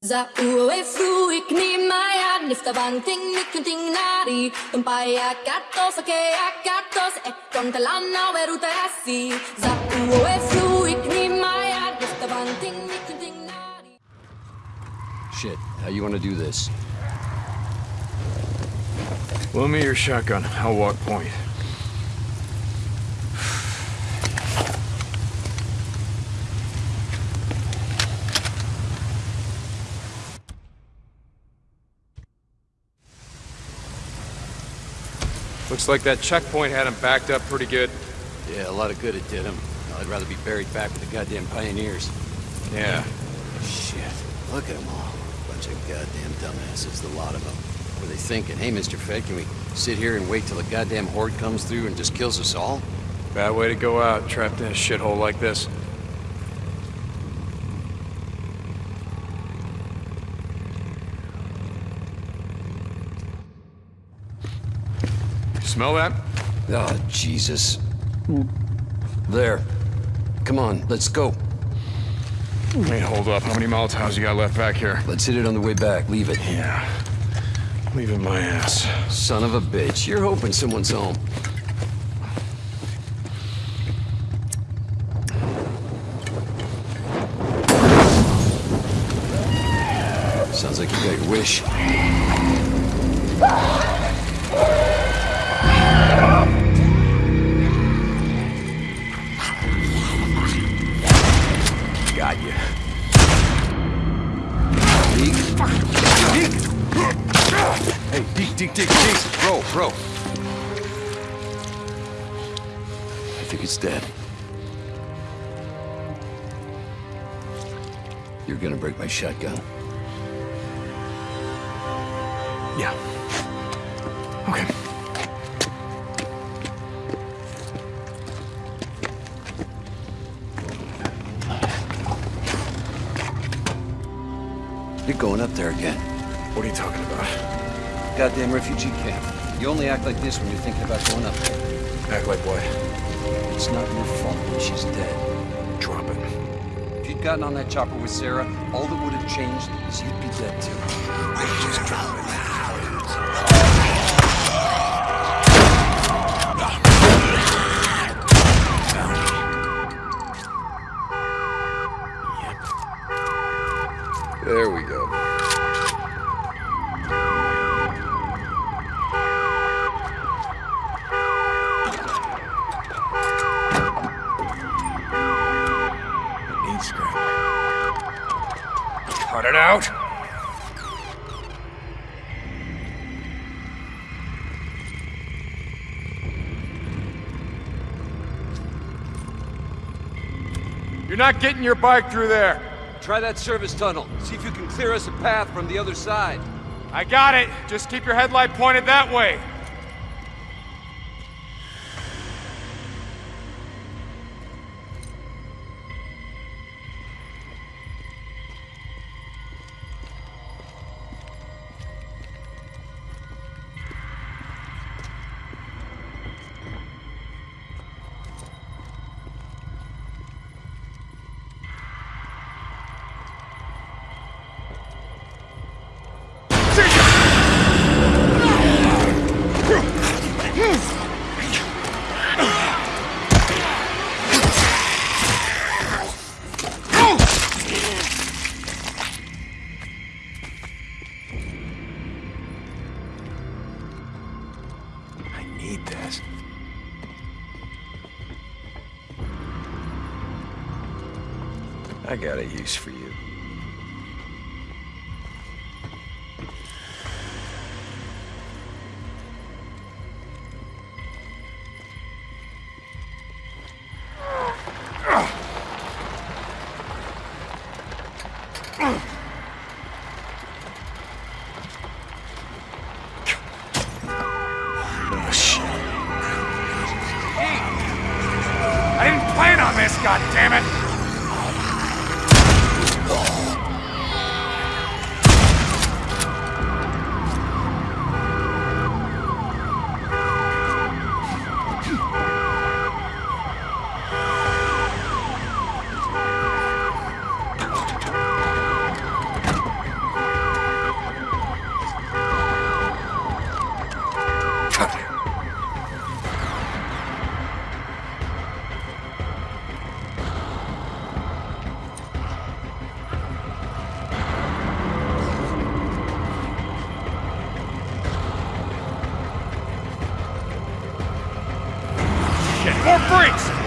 Za ue fru ik ni maya nifta banting nikunting nari tumpaya katos ke akatos e eh, kontalana weruta asi Za ue fru ik ni maya nifta banting nikunting nari Shit, how you wanna do this? Loan me your shotgun. I'll walk point. Looks like that checkpoint had him backed up pretty good. Yeah, a lot of good it did him. I'd rather be buried back with the goddamn pioneers. Yeah. Shit, look at them all. Bunch of goddamn dumbasses, the lot of them. What are they thinking? Hey, Mr. Fed, can we sit here and wait till a goddamn horde comes through and just kills us all? Bad way to go out, trapped in a shithole like this. Smell that? Oh, Jesus. There. Come on, let's go. Hey, hold up. How many Molotovs you got left back here? Let's hit it on the way back. Leave it. Yeah. Leaving my ass. Son of a bitch. You're hoping someone's home. Sounds like you got your wish. Hey, Deke, Deke, Deke, Deke! Bro, bro. I think it's dead. You're gonna break my shotgun. Yeah. You're going up there again. What are you talking about? Goddamn refugee camp. You only act like this when you're thinking about going up there. Act like what? It's not your fault when she's dead. Drop it. If you'd gotten on that chopper with Sarah, all that would have changed is you'd be dead too. Just drop it. There we go. Need scrap. Cut it out! You're not getting your bike through there. Try that service tunnel. See if you can clear us a path from the other side. I got it. Just keep your headlight pointed that way. I got a use for you. Oh, shit. I more freaks!